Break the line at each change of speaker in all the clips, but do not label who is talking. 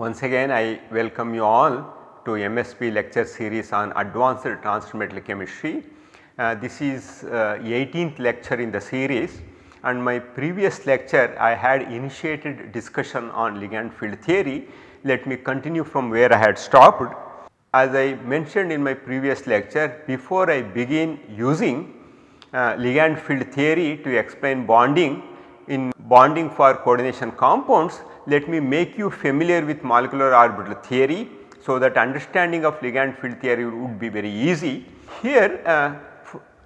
Once again I welcome you all to MSP lecture series on advanced transition metal chemistry. Uh, this is uh, 18th lecture in the series and my previous lecture I had initiated discussion on ligand field theory. Let me continue from where I had stopped. As I mentioned in my previous lecture before I begin using uh, ligand field theory to explain bonding in bonding for coordination compounds let me make you familiar with molecular orbital theory so that understanding of ligand field theory would be very easy. Here uh,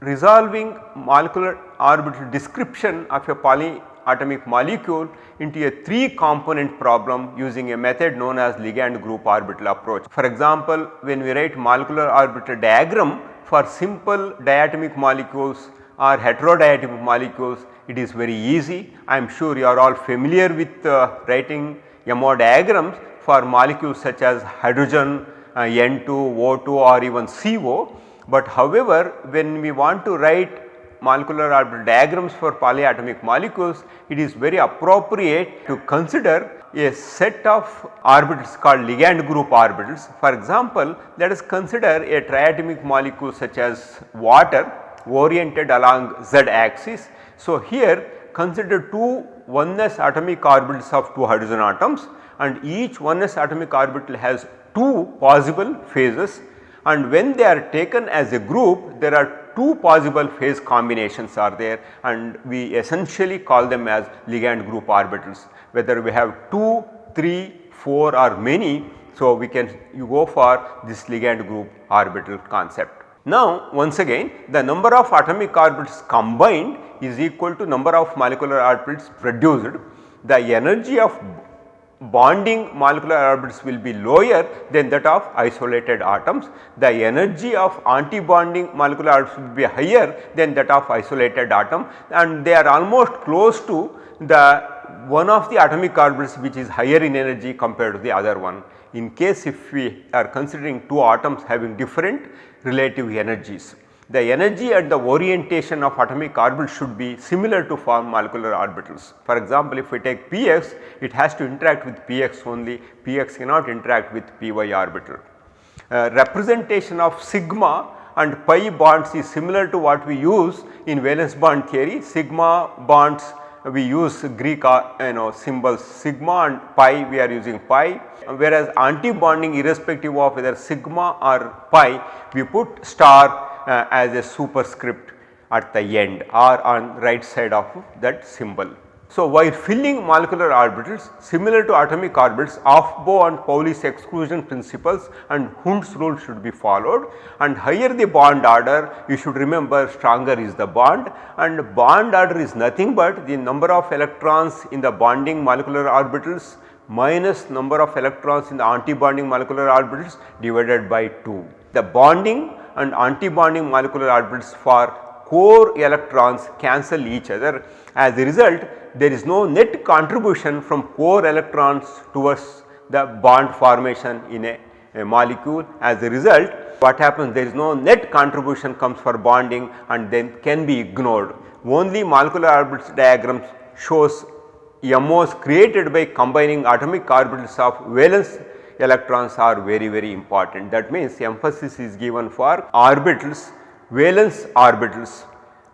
resolving molecular orbital description of a polyatomic molecule into a 3 component problem using a method known as ligand group orbital approach. For example, when we write molecular orbital diagram for simple diatomic molecules or heterodiatomic molecules it is very easy. I am sure you are all familiar with uh, writing MO diagrams for molecules such as hydrogen, uh, N2, O2 or even CO. But however, when we want to write molecular orbital diagrams for polyatomic molecules, it is very appropriate to consider a set of orbitals called ligand group orbitals. For example, let us consider a triatomic molecule such as water oriented along z axis. So, here consider two 1s atomic orbitals of two hydrogen atoms and each 1s atomic orbital has two possible phases and when they are taken as a group there are two possible phase combinations are there and we essentially call them as ligand group orbitals whether we have 2, 3, 4 or many. So, we can you go for this ligand group orbital concept. Now once again the number of atomic orbitals combined is equal to number of molecular orbitals produced. The energy of bonding molecular orbitals will be lower than that of isolated atoms. The energy of anti-bonding molecular orbitals will be higher than that of isolated atom and they are almost close to the one of the atomic orbitals which is higher in energy compared to the other one. In case if we are considering two atoms having different relative energies. The energy at the orientation of atomic orbitals should be similar to form molecular orbitals. For example, if we take px it has to interact with px only, px cannot interact with py orbital. Uh, representation of sigma and pi bonds is similar to what we use in valence bond theory. Sigma bonds we use Greek uh, you know symbols sigma and pi we are using pi whereas anti-bonding irrespective of whether sigma or pi we put star uh, as a superscript at the end or on right side of that symbol. So, while filling molecular orbitals similar to atomic orbitals Aufbau and Pauli's exclusion principles and Hund's rule should be followed and higher the bond order you should remember stronger is the bond and bond order is nothing but the number of electrons in the bonding molecular orbitals minus number of electrons in the anti-bonding molecular orbitals divided by 2. The bonding and anti-bonding molecular orbitals for core electrons cancel each other. As a result there is no net contribution from core electrons towards the bond formation in a, a molecule. As a result what happens there is no net contribution comes for bonding and then can be ignored. Only molecular orbitals diagrams shows MOs created by combining atomic orbitals of valence electrons are very very important. That means emphasis is given for orbitals, valence orbitals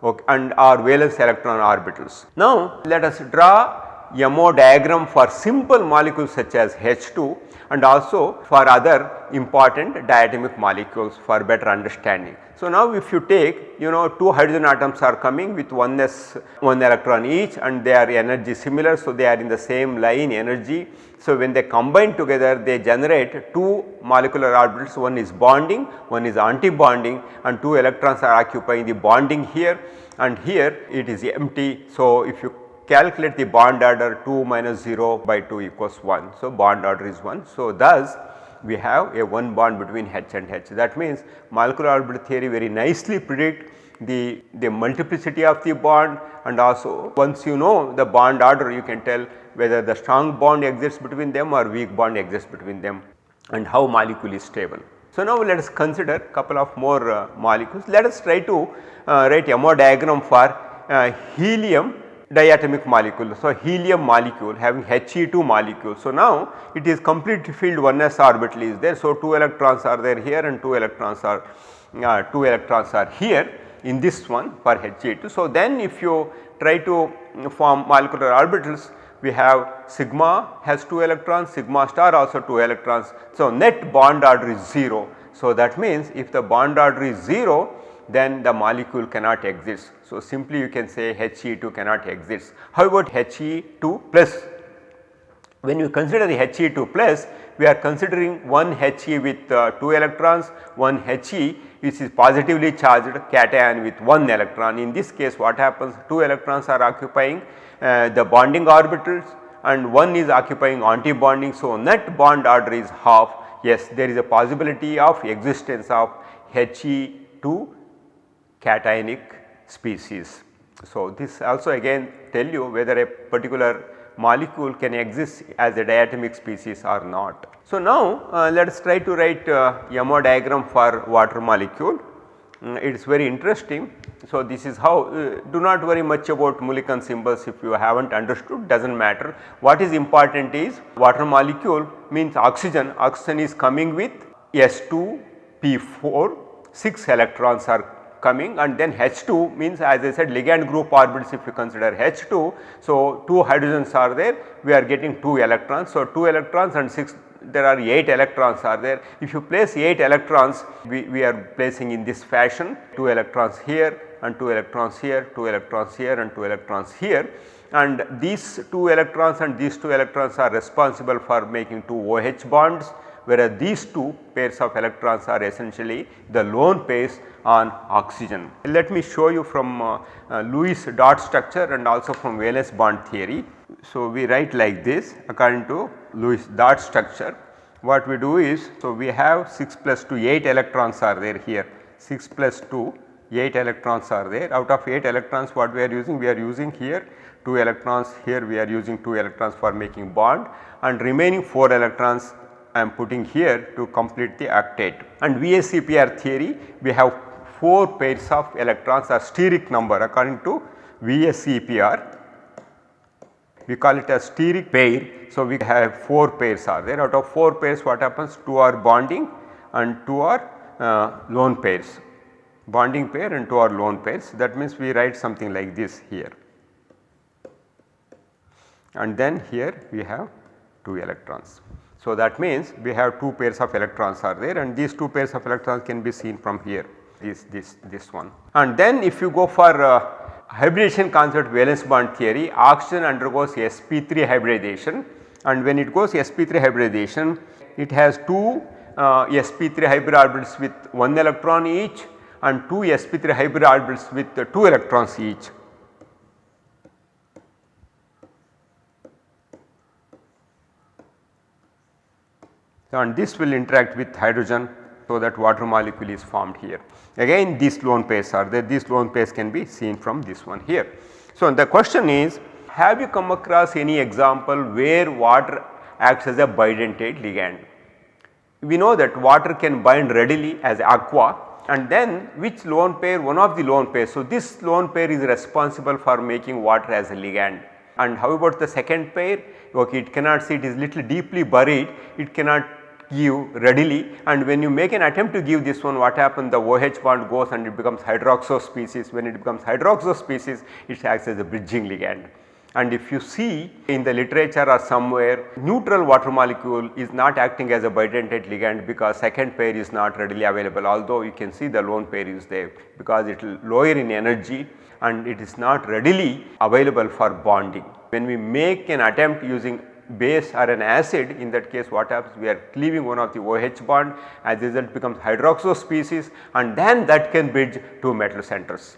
okay, and or valence electron orbitals. Now let us draw MO diagram for simple molecules such as H2 and also for other important diatomic molecules for better understanding. So, now if you take you know 2 hydrogen atoms are coming with one s 1 electron each and they are energy similar. So, they are in the same line energy. So, when they combine together they generate 2 molecular orbitals one is bonding one is anti-bonding and 2 electrons are occupying the bonding here and here it is empty. So, if you calculate the bond order 2 minus 0 by 2 equals 1. So, bond order is 1. So, thus we have a one bond between H and H. That means molecular orbital theory very nicely predict the, the multiplicity of the bond and also once you know the bond order you can tell whether the strong bond exists between them or weak bond exists between them and how molecule is stable. So, now let us consider couple of more uh, molecules. Let us try to uh, write MO diagram for uh, helium diatomic molecule. So, helium molecule having He2 molecule. So, now it is completely filled 1s orbital is there. So, 2 electrons are there here and 2 electrons are uh, 2 electrons are here in this one for He2. So, then if you try to form molecular orbitals we have sigma has 2 electrons, sigma star also 2 electrons. So, net bond order is 0. So, that means if the bond order is 0 then the molecule cannot exist. So, simply you can say He2 cannot exist. How about He2 plus? When you consider the He2 plus we are considering one He with uh, 2 electrons, one He which is positively charged cation with 1 electron. In this case what happens 2 electrons are occupying uh, the bonding orbitals and one is occupying anti-bonding. So, net bond order is half yes there is a possibility of existence of He2 cationic species. So, this also again tell you whether a particular molecule can exist as a diatomic species or not. So, now uh, let us try to write uh, MO diagram for water molecule. Mm, it is very interesting. So, this is how uh, do not worry much about Mulliken symbols if you have not understood does not matter. What is important is water molecule means oxygen, oxygen is coming with S2 P4 6 electrons are coming and then H2 means as I said ligand group orbitals if you consider H2. So, 2 hydrogens are there we are getting 2 electrons. So, 2 electrons and 6 there are 8 electrons are there. If you place 8 electrons we, we are placing in this fashion 2 electrons here and 2 electrons here, 2 electrons here and 2 electrons here and these 2 electrons and these 2 electrons are responsible for making 2 OH bonds whereas these two pairs of electrons are essentially the lone pairs on oxygen. Let me show you from uh, uh, Lewis dot structure and also from valence bond theory. So, we write like this according to Lewis dot structure what we do is so we have 6 plus 2 8 electrons are there here 6 plus 2 8 electrons are there out of 8 electrons what we are using we are using here 2 electrons here we are using 2 electrons for making bond and remaining 4 electrons I am putting here to complete the octet. And VSEPR theory we have 4 pairs of electrons are steric number according to VSEPR we call it a steric pair. So, we have 4 pairs are there out of 4 pairs what happens 2 are bonding and 2 are uh, lone pairs bonding pair and 2 are lone pairs that means we write something like this here and then here we have 2 electrons. So, that means we have 2 pairs of electrons are there and these 2 pairs of electrons can be seen from here is this, this one. And then if you go for uh, hybridization concept valence bond theory oxygen undergoes sp3 hybridization and when it goes sp3 hybridization it has 2 uh, sp3 hybrid orbitals with 1 electron each and 2 sp3 hybrid orbitals with uh, 2 electrons each and this will interact with hydrogen so that water molecule is formed here. Again these lone pairs are there, these lone pairs can be seen from this one here. So the question is have you come across any example where water acts as a bidentate ligand? We know that water can bind readily as aqua and then which lone pair one of the lone pairs. So this lone pair is responsible for making water as a ligand and how about the second pair okay it cannot see it is little deeply buried it cannot give readily and when you make an attempt to give this one what happens the OH bond goes and it becomes hydroxo species when it becomes hydroxo species it acts as a bridging ligand. And if you see in the literature or somewhere neutral water molecule is not acting as a bidentate ligand because second pair is not readily available although you can see the lone pair is there because it will lower in energy and it is not readily available for bonding. When we make an attempt using base or an acid in that case what happens we are cleaving one of the OH bond as a result becomes hydroxo species and then that can bridge to metal centers.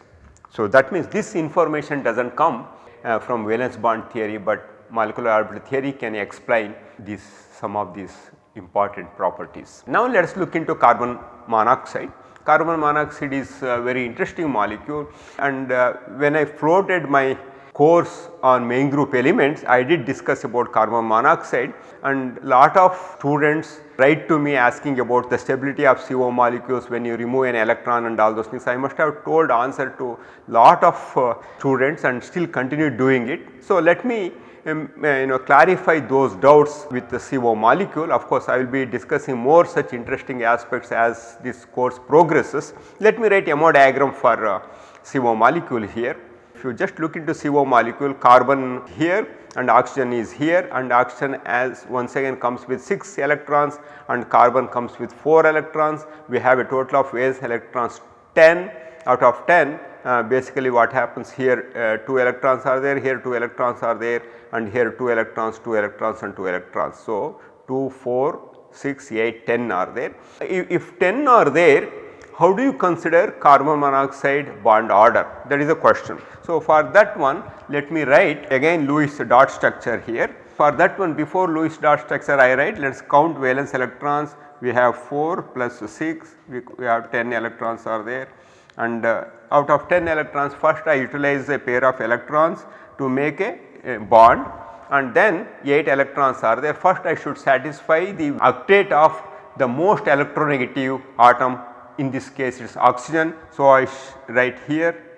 So, that means this information does not come uh, from valence bond theory, but molecular orbital theory can explain these some of these important properties. Now, let us look into carbon monoxide. Carbon monoxide is a very interesting molecule and uh, when I floated my course on main group elements I did discuss about carbon monoxide and lot of students write to me asking about the stability of CO molecules when you remove an electron and all those things. I must have told answer to lot of uh, students and still continue doing it. So, let me um, uh, you know clarify those doubts with the CO molecule. Of course, I will be discussing more such interesting aspects as this course progresses. Let me write a MO diagram for uh, CO molecule here. If you just look into CO molecule carbon here and oxygen is here and oxygen as once again comes with 6 electrons and carbon comes with 4 electrons. We have a total of valence electrons 10 out of 10 uh, basically what happens here uh, 2 electrons are there here 2 electrons are there and here 2 electrons 2 electrons and 2 electrons. So, 2 4 6 8 10 are there. If, if 10 are there how do you consider carbon monoxide bond order? That is a question. So, for that one let me write again Lewis dot structure here. For that one before Lewis dot structure I write let us count valence electrons. We have 4 plus 6 we, we have 10 electrons are there. And uh, out of 10 electrons first I utilize a pair of electrons to make a, a bond. And then 8 electrons are there. First I should satisfy the octet of the most electronegative atom in this case it is oxygen. So, I write here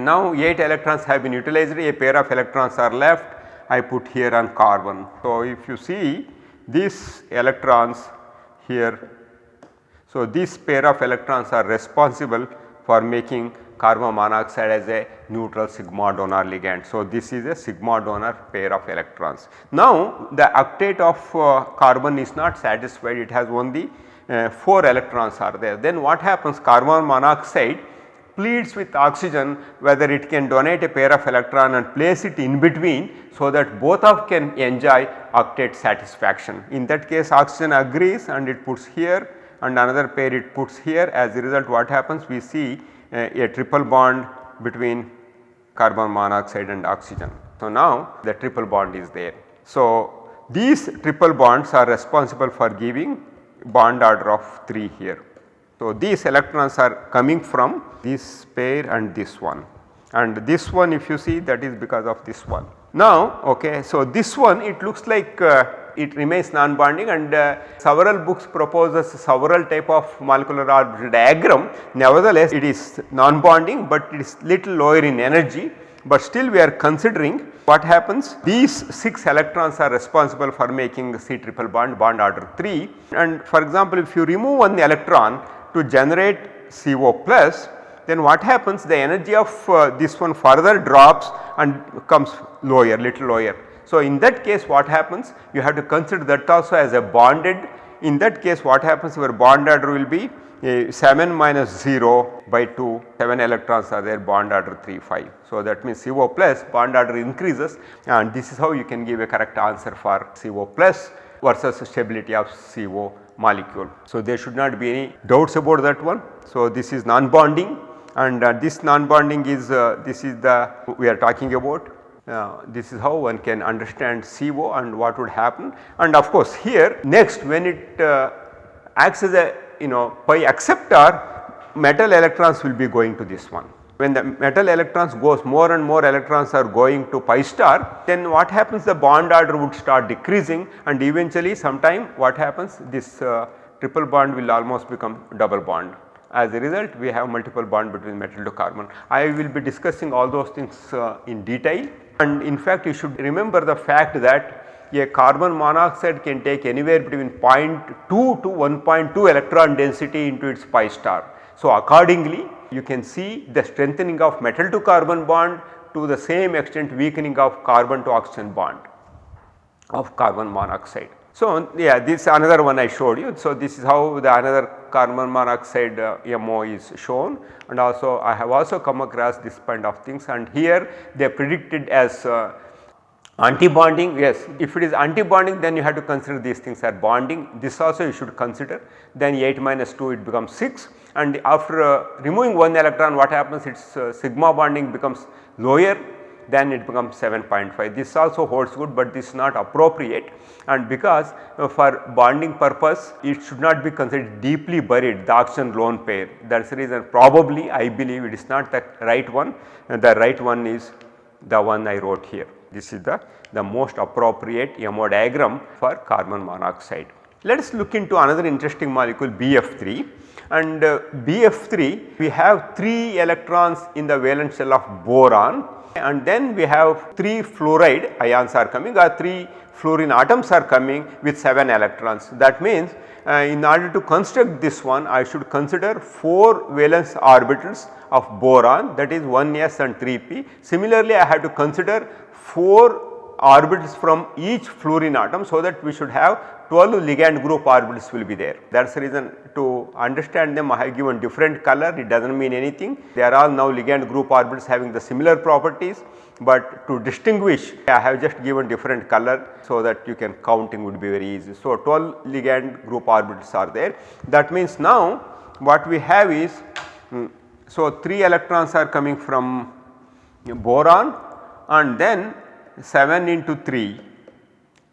now 8 electrons have been utilized a pair of electrons are left I put here on carbon. So, if you see these electrons here. So, this pair of electrons are responsible for making carbon monoxide as a neutral sigma donor ligand. So, this is a sigma donor pair of electrons. Now, the octet of uh, carbon is not satisfied it has only uh, 4 electrons are there. Then what happens carbon monoxide pleads with oxygen whether it can donate a pair of electron and place it in between so that both of can enjoy octet satisfaction. In that case oxygen agrees and it puts here and another pair it puts here as a result what happens we see a, a triple bond between carbon monoxide and oxygen. So, now the triple bond is there. So, these triple bonds are responsible for giving bond order of 3 here. So, these electrons are coming from this pair and this one and this one if you see that is because of this one. Now, okay, so this one it looks like uh, it remains non-bonding and uh, several books proposes several type of molecular orbital diagram nevertheless it is non-bonding but it is little lower in energy but still we are considering what happens. These 6 electrons are responsible for making the C triple bond bond order 3 and for example if you remove one electron to generate CO plus then what happens? The energy of uh, this one further drops and comes lower little lower. So, in that case what happens? You have to consider that also as a bonded. In that case what happens? Your bond order will be 7 minus 0 by 2 7 electrons are there bond order 3 5. So, that means CO plus bond order increases and this is how you can give a correct answer for CO plus versus stability of CO molecule. So, there should not be any doubts about that one. So, this is non-bonding and uh, this non-bonding is uh, this is the we are talking about uh, this is how one can understand CO and what would happen and of course here next when it uh, acts as a you know pi acceptor metal electrons will be going to this one when the metal electrons goes more and more electrons are going to pi star then what happens the bond order would start decreasing and eventually sometime what happens this uh, triple bond will almost become double bond. As a result we have multiple bond between metal to carbon. I will be discussing all those things uh, in detail and in fact you should remember the fact that a carbon monoxide can take anywhere between 0.2 to 1.2 electron density into its pi star. So, accordingly you can see the strengthening of metal to carbon bond to the same extent weakening of carbon to oxygen bond of carbon monoxide. So, yeah this another one I showed you. So, this is how the another carbon monoxide uh, MO is shown and also I have also come across this kind of things and here they predicted as uh, Anti-bonding yes. If it is anti-bonding then you have to consider these things are bonding. This also you should consider. Then 8 minus 2 it becomes 6 and after uh, removing one electron what happens? Its uh, sigma bonding becomes lower then it becomes 7.5 this also holds good but this is not appropriate. And because uh, for bonding purpose it should not be considered deeply buried the oxygen lone pair. That is the reason probably I believe it is not the right one. The right one is the one I wrote here. This is the, the most appropriate MO diagram for carbon monoxide. Let us look into another interesting molecule BF3 and uh, BF3 we have 3 electrons in the valence shell of boron and then we have 3 fluoride ions are coming or 3 fluorine atoms are coming with 7 electrons. That means uh, in order to construct this one I should consider 4 valence orbitals of boron that is 1s and 3p. Similarly, I have to consider 4 orbitals from each fluorine atom so that we should have 12 ligand group orbitals will be there. That is the reason to understand them I have given different color it does not mean anything. They are all now ligand group orbitals having the similar properties but to distinguish I have just given different color so that you can counting would be very easy. So, 12 ligand group orbitals are there that means now what we have is um, so 3 electrons are coming from boron and then 7 into 3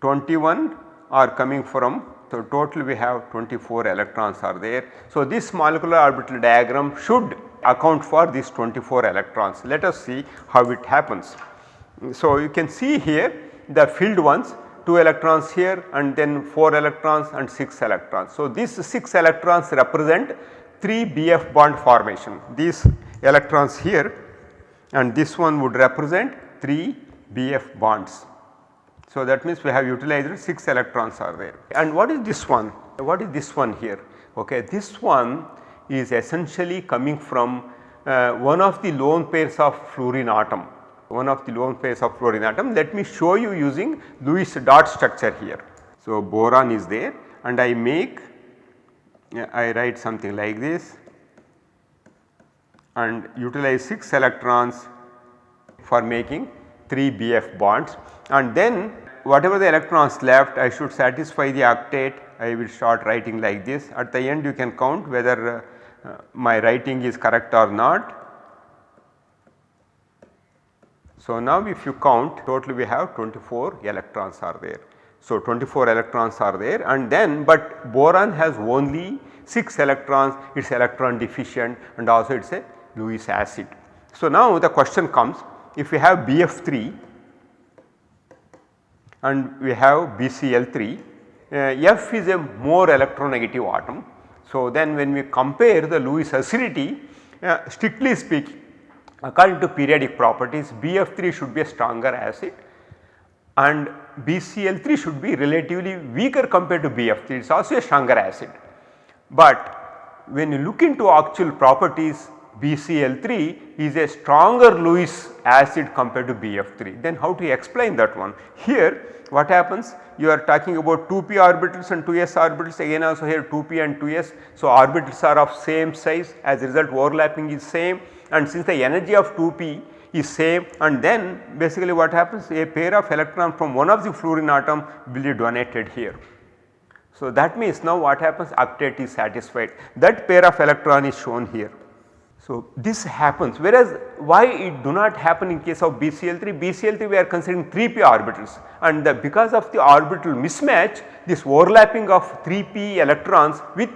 21 are coming from so total we have 24 electrons are there. So, this molecular orbital diagram should account for these 24 electrons. Let us see how it happens. So, you can see here the filled ones 2 electrons here and then 4 electrons and 6 electrons. So, these 6 electrons represent 3 BF bond formation. These electrons here and this one would represent 3 BF bonds. So, that means we have utilized 6 electrons are there. And what is this one? What is this one here? Okay, this one is essentially coming from uh, one of the lone pairs of fluorine atom, one of the lone pairs of fluorine atom. Let me show you using Lewis dot structure here. So, boron is there and I make I write something like this and utilize 6 electrons for making 3 BF bonds and then whatever the electrons left I should satisfy the octet I will start writing like this at the end you can count whether uh, my writing is correct or not. So, now if you count total we have 24 electrons are there. So, 24 electrons are there and then but boron has only 6 electrons it is electron deficient and also it is a Lewis acid. So, now the question comes if we have BF3 and we have BCl3 uh, F is a more electronegative atom so, then when we compare the Lewis acidity uh, strictly speaking according to periodic properties BF3 should be a stronger acid and BCl3 should be relatively weaker compared to BF3 it is also a stronger acid. But when you look into actual properties BCl3 is a stronger Lewis acid compared to BF3 then how to explain that one. Here what happens you are talking about 2p orbitals and 2s orbitals again also here 2p and 2s. So, orbitals are of same size as a result overlapping is same and since the energy of 2p is same and then basically what happens a pair of electron from one of the fluorine atom will be donated here. So, that means now what happens octet is satisfied that pair of electron is shown here. So, this happens. Whereas why it do not happen in case of BCl3, BCl3 we are considering 3p orbitals. And the, because of the orbital mismatch this overlapping of 3p electrons with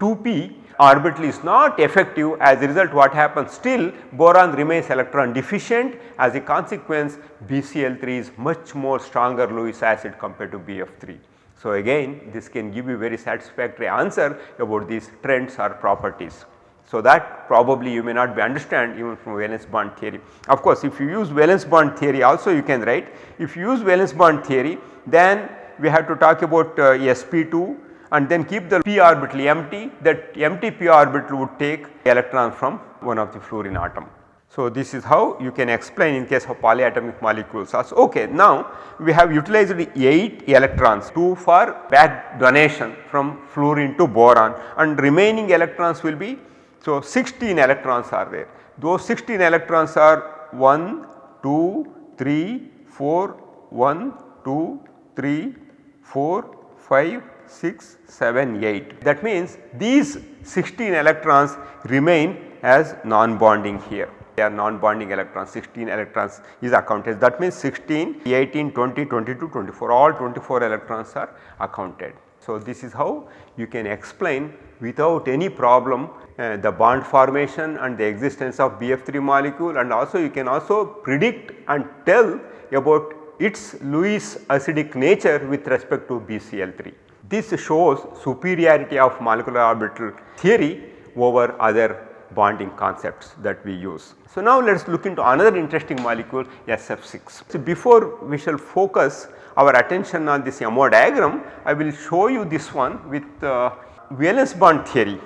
2p orbital is not effective. As a result what happens? Still boron remains electron deficient. As a consequence BCl3 is much more stronger Lewis acid compared to BF3. So, again this can give you very satisfactory answer about these trends or properties. So, that probably you may not be understand even from valence bond theory. Of course, if you use valence bond theory also you can write if you use valence bond theory then we have to talk about uh, sp2 and then keep the p orbital empty that empty p orbital would take electron from one of the fluorine atom. So, this is how you can explain in case of polyatomic molecules also. Okay, now we have utilized 8 electrons 2 for back donation from fluorine to boron and remaining electrons will be so, 16 electrons are there. Those 16 electrons are 1, 2, 3, 4, 1, 2, 3, 4, 5, 6, 7, 8. That means these 16 electrons remain as non-bonding here. They are non-bonding electrons 16 electrons is accounted that means 16, 18, 20, 22, 24 all 24 electrons are accounted. So, this is how you can explain without any problem uh, the bond formation and the existence of BF3 molecule and also you can also predict and tell about its Lewis acidic nature with respect to BCl3. This shows superiority of molecular orbital theory over other bonding concepts that we use. So, now let us look into another interesting molecule SF6. So, before we shall focus our attention on this MO diagram, I will show you this one with uh, valence bond theory.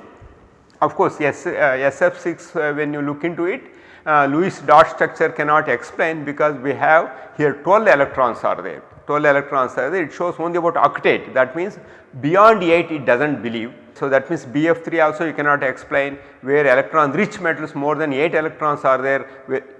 Of course, yes, uh, SF6 uh, when you look into it uh, Lewis dot structure cannot explain because we have here 12 electrons are there. 12 electrons are there. It shows only about octet. That means beyond 8 it does not believe. So, that means BF3 also you cannot explain where electron rich metals more than 8 electrons are there.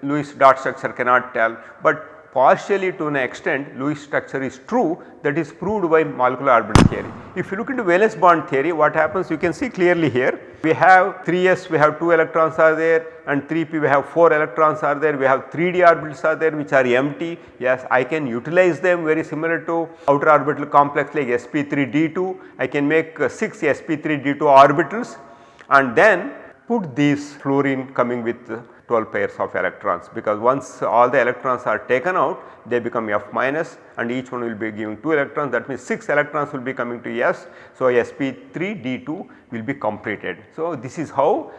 Lewis dot structure cannot tell, but partially to an extent Lewis structure is true that is proved by molecular orbital theory. If you look into valence bond theory what happens you can see clearly here we have 3s we have 2 electrons are there and 3p we have 4 electrons are there we have 3d orbitals are there which are empty yes I can utilize them very similar to outer orbital complex like sp3d2 I can make uh, 6 sp3d2 orbitals and then put these fluorine coming with uh, 12 pairs of electrons because once all the electrons are taken out they become F minus and each one will be giving 2 electrons that means 6 electrons will be coming to S. So, sp3d2 will be completed. So, this is how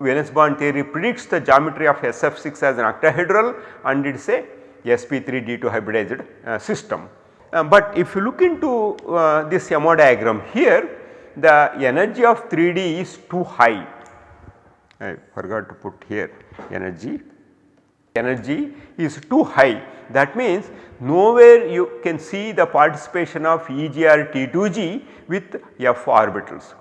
valence bond theory predicts the geometry of SF6 as an octahedral and it is a sp3d2 hybridized uh, system. Uh, but if you look into uh, this MO diagram here the energy of 3D is too high I forgot to put here energy. Energy is too high that means nowhere you can see the participation of EGR T2G with F orbitals.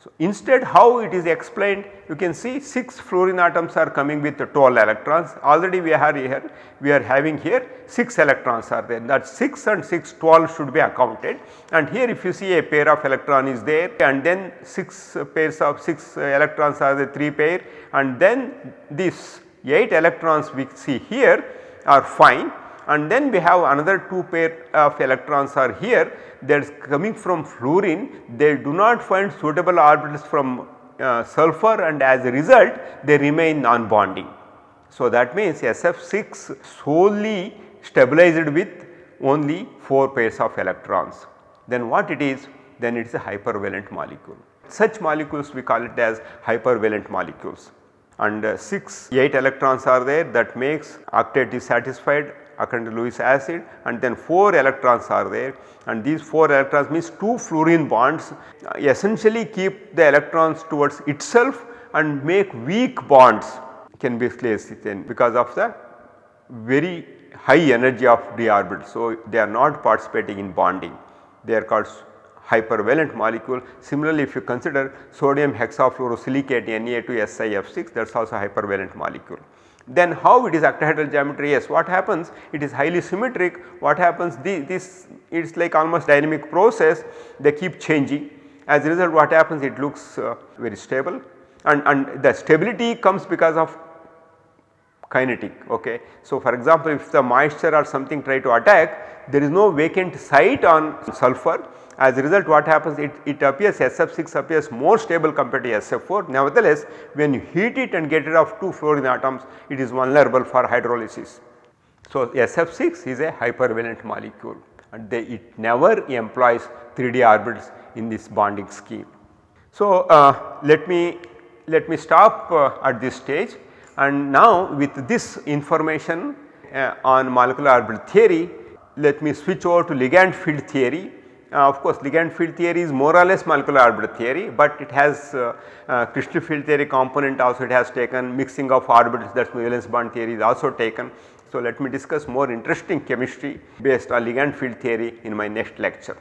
So, instead how it is explained you can see 6 fluorine atoms are coming with 12 electrons. Already we are here we are having here 6 electrons are there. That 6 and 6 12 should be accounted. And here if you see a pair of electron is there and then 6 pairs of 6 electrons are the 3 pair. And then these 8 electrons we see here are fine and then we have another 2 pair of electrons are here that is coming from fluorine they do not find suitable orbitals from uh, sulfur and as a result they remain non-bonding. So, that means SF6 solely stabilized with only 4 pairs of electrons. Then what it is? Then it is a hypervalent molecule. Such molecules we call it as hypervalent molecules and uh, 6 8 electrons are there that makes octet is satisfied occurring to Lewis acid and then 4 electrons are there and these 4 electrons means 2 fluorine bonds uh, essentially keep the electrons towards itself and make weak bonds can be placed in because of the very high energy of d orbital. So, they are not participating in bonding they are called hypervalent molecule. Similarly, if you consider sodium hexafluorosilicate Na2SiF6 that is also hypervalent molecule. Then how it is octahedral geometry? Yes, what happens? It is highly symmetric. What happens? The, this it is like almost dynamic process. They keep changing. As a result, what happens? It looks uh, very stable, and and the stability comes because of kinetic. Okay. So, for example, if the moisture or something try to attack, there is no vacant site on sulfur as a result what happens it, it appears SF6 appears more stable compared to SF4 nevertheless when you heat it and get rid of 2 fluorine atoms it is vulnerable for hydrolysis. So, SF6 is a hypervalent molecule and they, it never employs 3D orbitals in this bonding scheme. So, uh, let me let me stop uh, at this stage and now with this information uh, on molecular orbital theory let me switch over to ligand field theory uh, of course, ligand field theory is more or less molecular orbital theory, but it has uh, uh, crystal field theory component also it has taken mixing of orbitals that is valence bond theory is also taken. So, let me discuss more interesting chemistry based on ligand field theory in my next lecture.